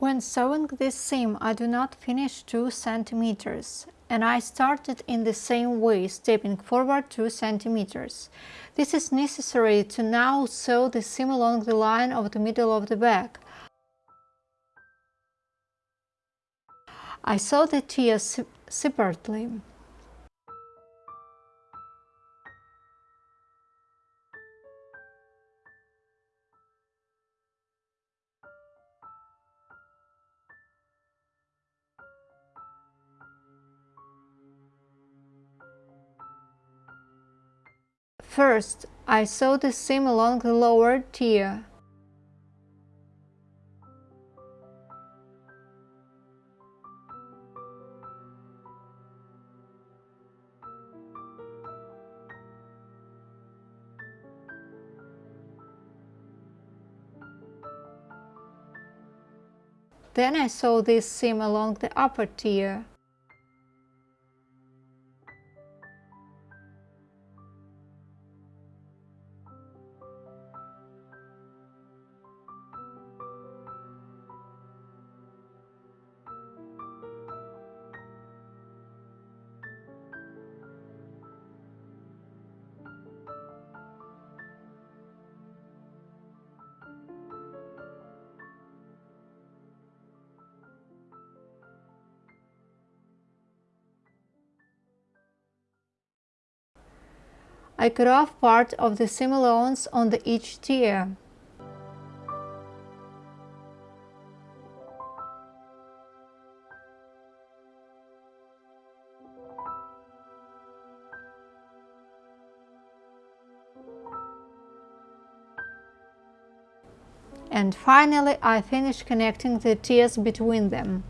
When sewing this seam I do not finish 2 centimeters and I started in the same way, stepping forward 2 centimeters. This is necessary to now sew the seam along the line of the middle of the back. I sew the tiers separately. First, I sew the seam along the lower tier. Then I sew this seam along the upper tier. I cut off part of the allowance on the each tier. And finally I finish connecting the tiers between them.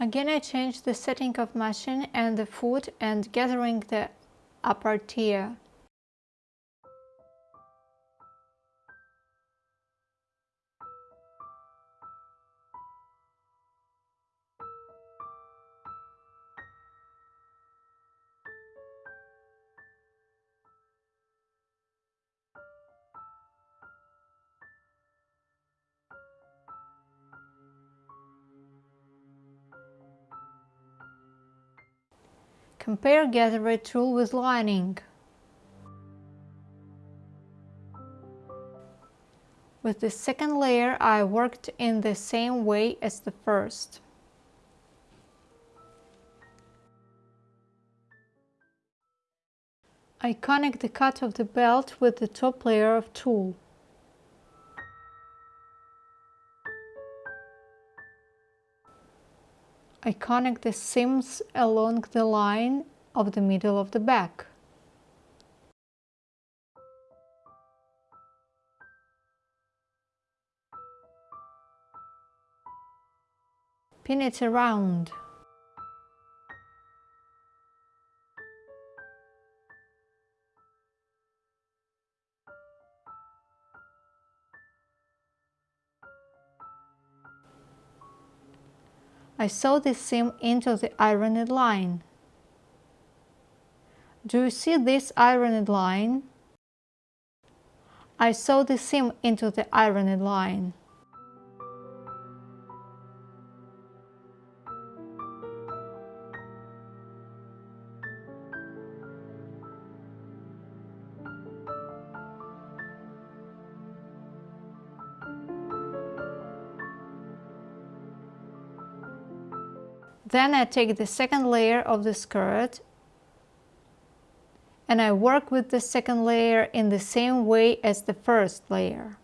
Again I change the setting of machine and the foot and gathering the upper tier. Compare gather tulle with lining. With the second layer I worked in the same way as the first. I connect the cut of the belt with the top layer of tulle. I connect the seams along the line of the middle of the back. Pin it around. I sew the seam into the ironed line. Do you see this ironed line? I sew the seam into the ironed line. Then I take the second layer of the skirt and I work with the second layer in the same way as the first layer.